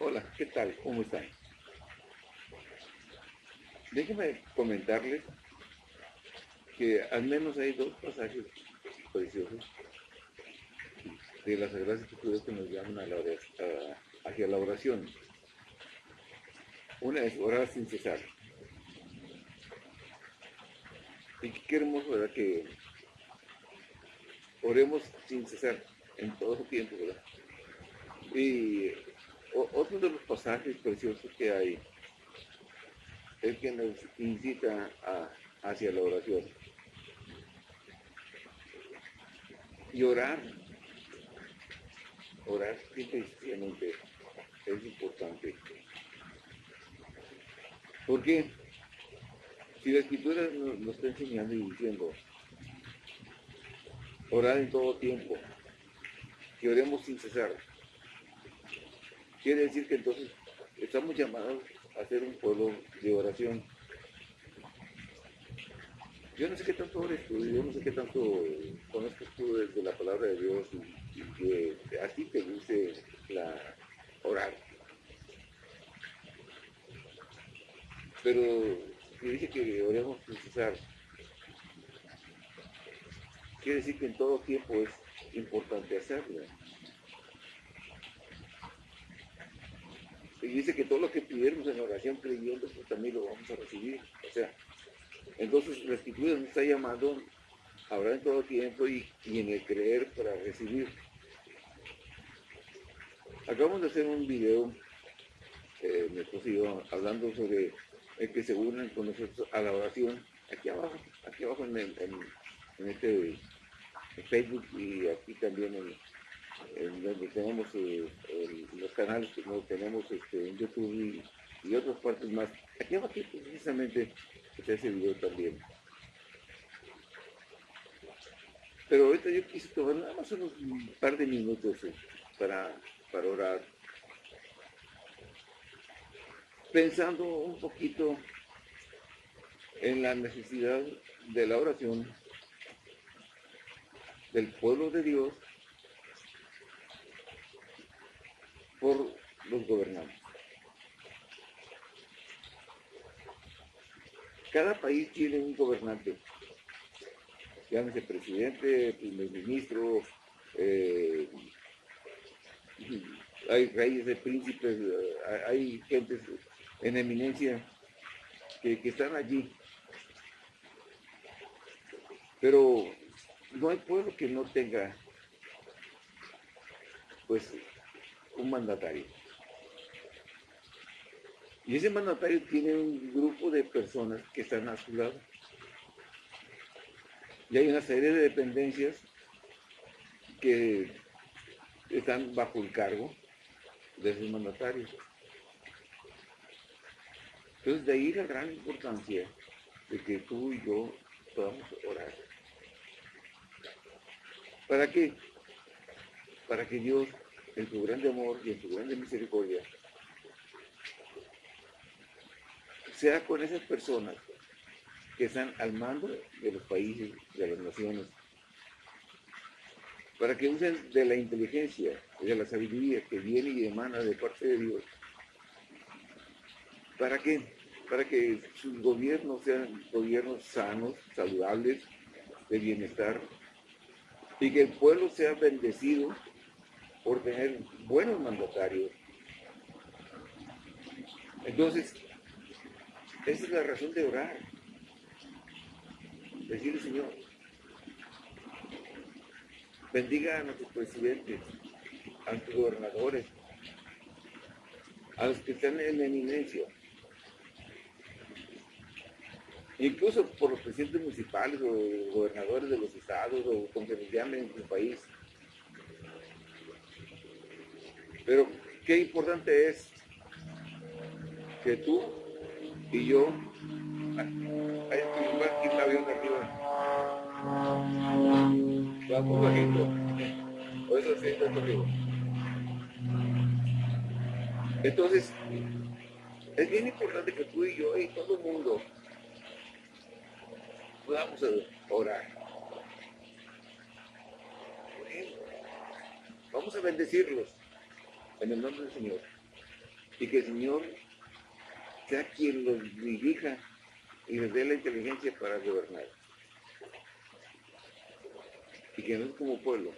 Hola, ¿qué tal? ¿Cómo están? Déjenme comentarles que al menos hay dos pasajes preciosos de las Sagradas Escrituras que nos llaman a la hacia la oración. Una es orar sin cesar. Y qué hermoso, ¿verdad? Que oremos sin cesar en todo tiempo, ¿verdad? Y otro de los pasajes preciosos que hay es que nos incita hacia la oración. Y orar, orar simplemente es importante. Porque si la escritura nos, está enseñando y diciendo, orar en todo tiempo, que oremos sin cesar, quiere decir que entonces estamos llamados a ser un pueblo de oración. Yo no sé qué tanto ores tú, yo no sé qué tanto conozcas tú desde la palabra de Dios y, que a te guste la orar. Pero si dice que oremos sin quiere decir que en todo tiempo es importante hacerlo. Y dice que todo lo que pidiéramos en oración creyendo, pues también lo vamos a recibir. O sea, entonces la nos está llamando a orar en todo tiempo y, en el creer para recibir. Acabamos de hacer un video, eh, mi esposo hablando sobre el que se unen con nosotros a la oración, aquí abajo, aquí abajo en, en este Facebook y aquí también en, donde tenemos eh, los canales que tenemos este, en YouTube y, otras partes más. Aquí abajo precisamente está ese video también. Pero ahorita yo quise tomar nada más unos un par de minutos eh, para, para orar. Pensando un poquito en la necesidad de la oración del pueblo de Dios por los gobernantes. Cada país tiene un gobernante, llámese presidente, primer ministro, eh, hay reyes de príncipes, eh, hay gentes en eminencia que están allí. Pero no hay pueblo que no tenga pues un mandatario. Y ese mandatario tiene un grupo de personas que están a su lado. Y hay una serie de dependencias que están bajo el cargo de ese mandatario. Entonces de ahí la gran importancia de que tú y yo podamos orar. ¿Para qué? Para que Dios en su grande amor y en su grande misericordia, sea con esas personas que están al mando de los países, de las naciones, para que usen de la inteligencia de la sabiduría que viene y emana de parte de Dios. ¿Para qué? Para que sus gobiernos sean gobiernos sanos, saludables, de bienestar, y que el pueblo sea bendecido por tener buenos mandatarios. Entonces, esa es la razón de orar. Decirle, Señor, bendiga a nuestros presidentes, a nuestros gobernadores, a los que están en eminencia, incluso por los presidentes municipales o gobernadores de los estados o como se les llame en su país. Pero qué importante es que tú y yo, hay aquí el avión arriba, vamos bajito, o eso sí está arriba. Entonces, es bien importante que tú y yo y todo el mundo podamos orar. Vamos a bendecirlos en el nombre del Señor. y que el Señor sea quien los dirija y les dé la inteligencia para gobernar. Y que nosotros como pueblo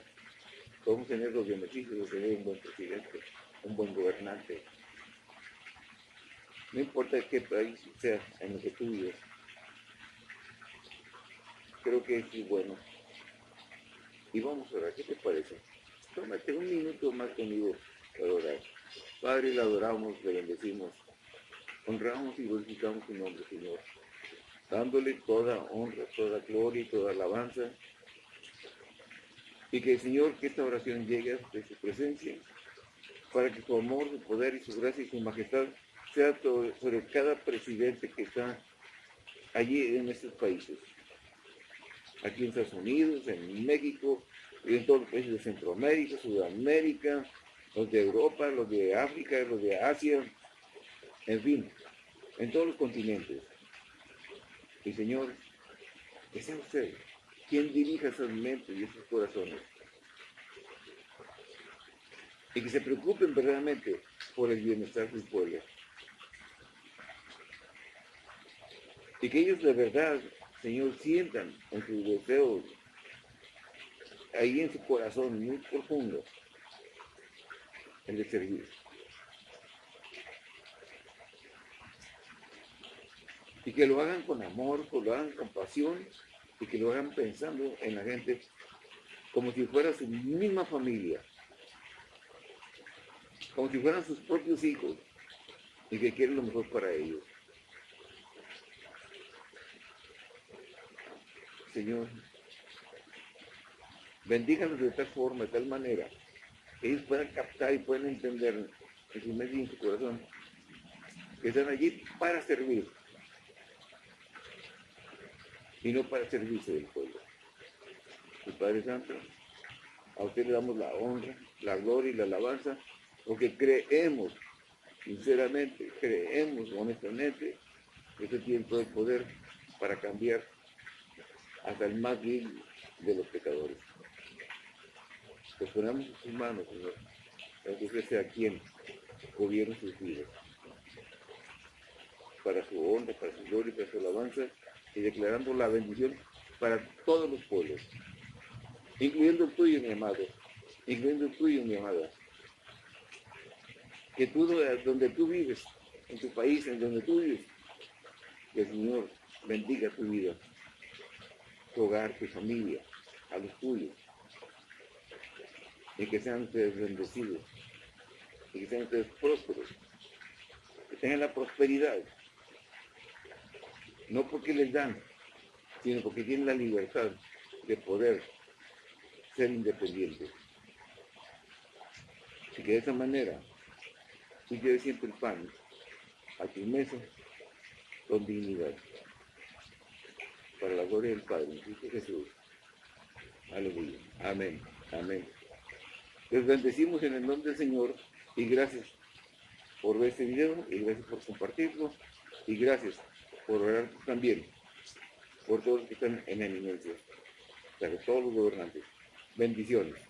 podemos tener los beneficios de tener un buen presidente, un buen gobernante. No importa qué país sea en el que tú vives. Creo que es bueno. Y vamos a orar, ¿qué te parece? Tómate un minuto más conmigo Padre, le adoramos, le bendecimos, honramos y glorificamos su nombre, Señor, dándole toda honra, toda gloria y toda alabanza. Y que el Señor, que esta oración llegue a su presencia, para que su amor, su poder y su gracia y su majestad sea sobre cada presidente que está allí en estos países. Aquí en Estados Unidos, en México, y en todos los países de Centroamérica, Sudamérica, los de Europa, los de África, los de Asia, en fin, en todos los continentes. Y Señor, que sea usted quien dirija esas mentes y esos corazones. Y que se preocupen verdaderamente por el bienestar del pueblo. Y que ellos de verdad, Señor, sientan en sus deseos, ahí en su corazón muy profundo, el de servir. Y que lo hagan con amor, que lo hagan con pasión y que lo hagan pensando en la gente como si fuera su misma familia, como si fueran sus propios hijos y que quieren lo mejor para ellos. Señor, bendíganos de tal forma, de tal manera, ellos puedan captar y puedan entender en su mente y en su corazón que están allí para servir y no para servirse del pueblo. El Padre Santo, a usted le damos la honra, la gloria y la alabanza, porque creemos, sinceramente, creemos honestamente que usted tiene todo el poder para cambiar hasta el más vil de los pecadores. Pues ponemos en sus manos, Señor, usted sea quien gobierne sus vidas. Para su honra, para su gloria para su alabanza, y declarando la bendición para todos los pueblos, incluyendo el tuyo, mi amado, incluyendo el tuyo, mi amada. Que tú, donde tú vives, en tu país, en donde tú vives, que el Señor bendiga tu vida, tu hogar, tu familia, a los tuyos y que sean ustedes bendecidos, y que sean ustedes prósperos, que tengan la prosperidad, no porque les dan, sino porque tienen la libertad de poder ser independientes. Y que de esa manera tú lleves siempre el pan a tu mesa con dignidad. Para la gloria del Padre, en Cristo Jesús. Aleluya. Amén. Amén. Les bendecimos en el nombre del Señor y gracias por ver este video y gracias por compartirlo y gracias por orar también por todos los que están en eminencia, para todos los gobernantes. Bendiciones.